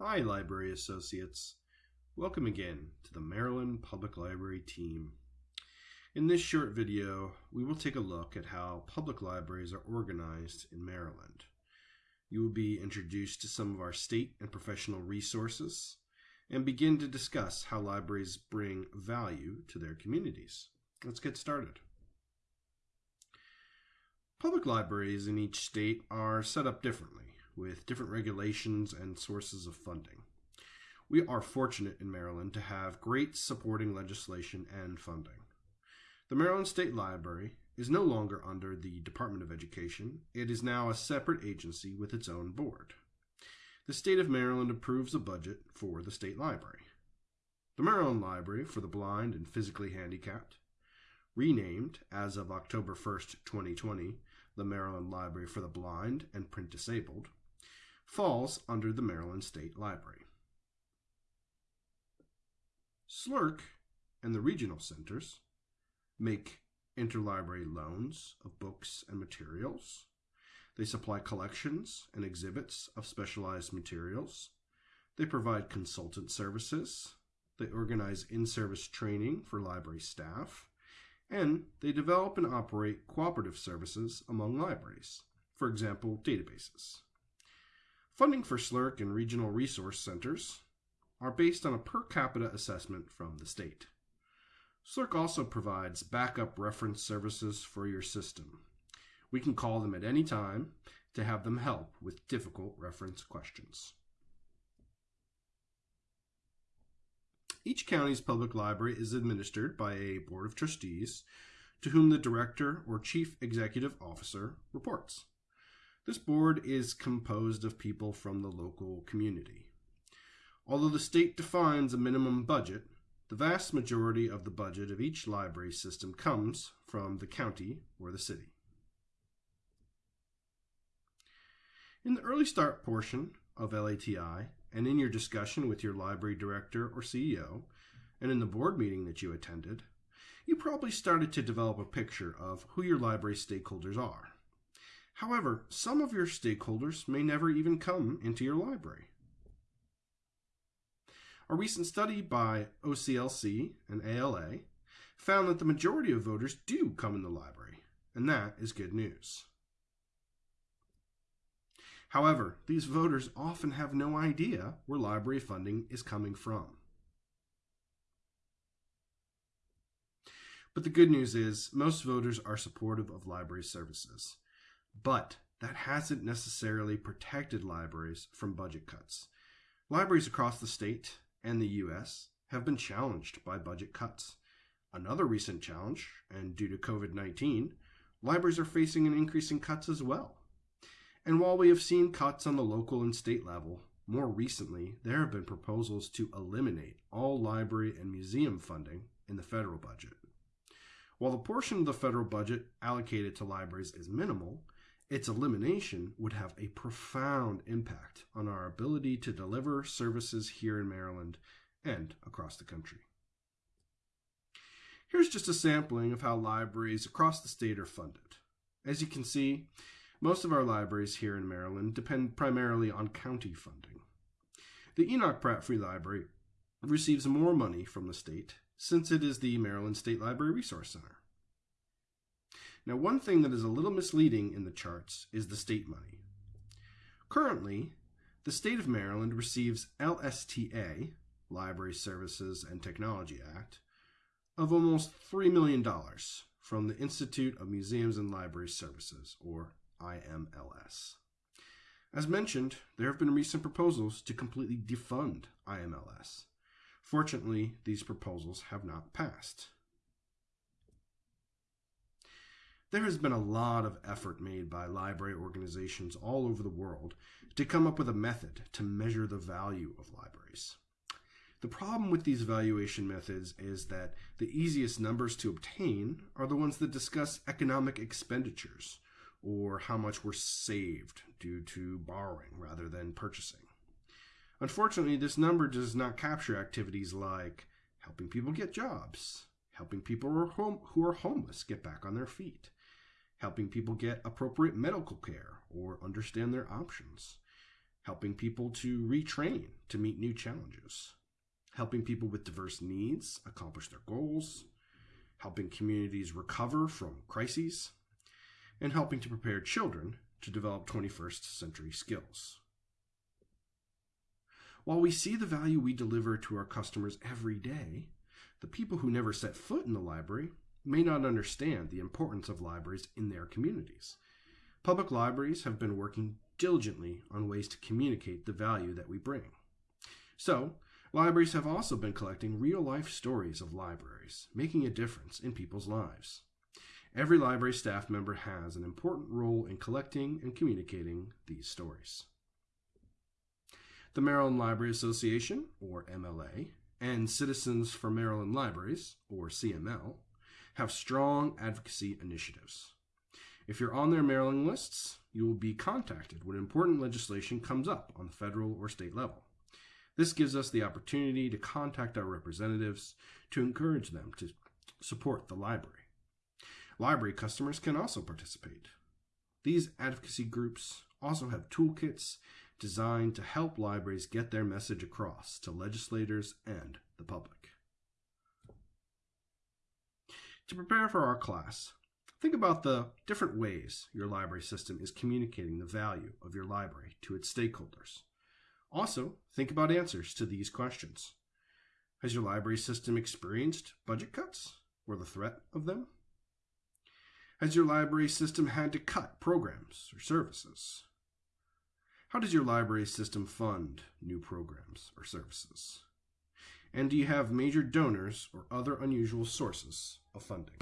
Hi, Library Associates. Welcome again to the Maryland Public Library team. In this short video, we will take a look at how public libraries are organized in Maryland. You will be introduced to some of our state and professional resources and begin to discuss how libraries bring value to their communities. Let's get started. Public libraries in each state are set up differently with different regulations and sources of funding. We are fortunate in Maryland to have great supporting legislation and funding. The Maryland State Library is no longer under the Department of Education. It is now a separate agency with its own board. The state of Maryland approves a budget for the state library. The Maryland Library for the Blind and Physically Handicapped, renamed as of October 1st, 2020, the Maryland Library for the Blind and Print Disabled, falls under the Maryland State Library. SLRC and the regional centers make interlibrary loans of books and materials. They supply collections and exhibits of specialized materials. They provide consultant services. They organize in-service training for library staff. And they develop and operate cooperative services among libraries, for example, databases. Funding for SLRC and regional resource centers are based on a per capita assessment from the state. SLRC also provides backup reference services for your system. We can call them at any time to have them help with difficult reference questions. Each county's public library is administered by a board of trustees to whom the director or chief executive officer reports. This board is composed of people from the local community. Although the state defines a minimum budget, the vast majority of the budget of each library system comes from the county or the city. In the early start portion of LATI, and in your discussion with your library director or CEO, and in the board meeting that you attended, you probably started to develop a picture of who your library stakeholders are. However, some of your stakeholders may never even come into your library. A recent study by OCLC and ALA found that the majority of voters do come in the library, and that is good news. However, these voters often have no idea where library funding is coming from. But the good news is most voters are supportive of library services. But that hasn't necessarily protected libraries from budget cuts. Libraries across the state and the U.S. have been challenged by budget cuts. Another recent challenge, and due to COVID 19, libraries are facing an increase in cuts as well. And while we have seen cuts on the local and state level, more recently there have been proposals to eliminate all library and museum funding in the federal budget. While the portion of the federal budget allocated to libraries is minimal, its elimination would have a profound impact on our ability to deliver services here in Maryland and across the country. Here's just a sampling of how libraries across the state are funded. As you can see, most of our libraries here in Maryland depend primarily on county funding. The Enoch Pratt Free Library receives more money from the state since it is the Maryland State Library Resource Center. Now, one thing that is a little misleading in the charts is the state money. Currently, the state of Maryland receives LSTA, Library Services and Technology Act, of almost $3 million from the Institute of Museums and Library Services, or IMLS. As mentioned, there have been recent proposals to completely defund IMLS. Fortunately, these proposals have not passed. There has been a lot of effort made by library organizations all over the world to come up with a method to measure the value of libraries. The problem with these valuation methods is that the easiest numbers to obtain are the ones that discuss economic expenditures or how much were saved due to borrowing rather than purchasing. Unfortunately, this number does not capture activities like helping people get jobs, helping people who are, home, who are homeless get back on their feet, helping people get appropriate medical care or understand their options, helping people to retrain to meet new challenges, helping people with diverse needs accomplish their goals, helping communities recover from crises, and helping to prepare children to develop 21st century skills. While we see the value we deliver to our customers every day, the people who never set foot in the library may not understand the importance of libraries in their communities. Public libraries have been working diligently on ways to communicate the value that we bring. So, libraries have also been collecting real life stories of libraries, making a difference in people's lives. Every library staff member has an important role in collecting and communicating these stories. The Maryland Library Association, or MLA, and Citizens for Maryland Libraries, or CML, have strong advocacy initiatives. If you're on their mailing lists, you will be contacted when important legislation comes up on the federal or state level. This gives us the opportunity to contact our representatives to encourage them to support the library. Library customers can also participate. These advocacy groups also have toolkits designed to help libraries get their message across to legislators and the public. To prepare for our class, think about the different ways your library system is communicating the value of your library to its stakeholders. Also, think about answers to these questions. Has your library system experienced budget cuts or the threat of them? Has your library system had to cut programs or services? How does your library system fund new programs or services? And do you have major donors or other unusual sources of funding?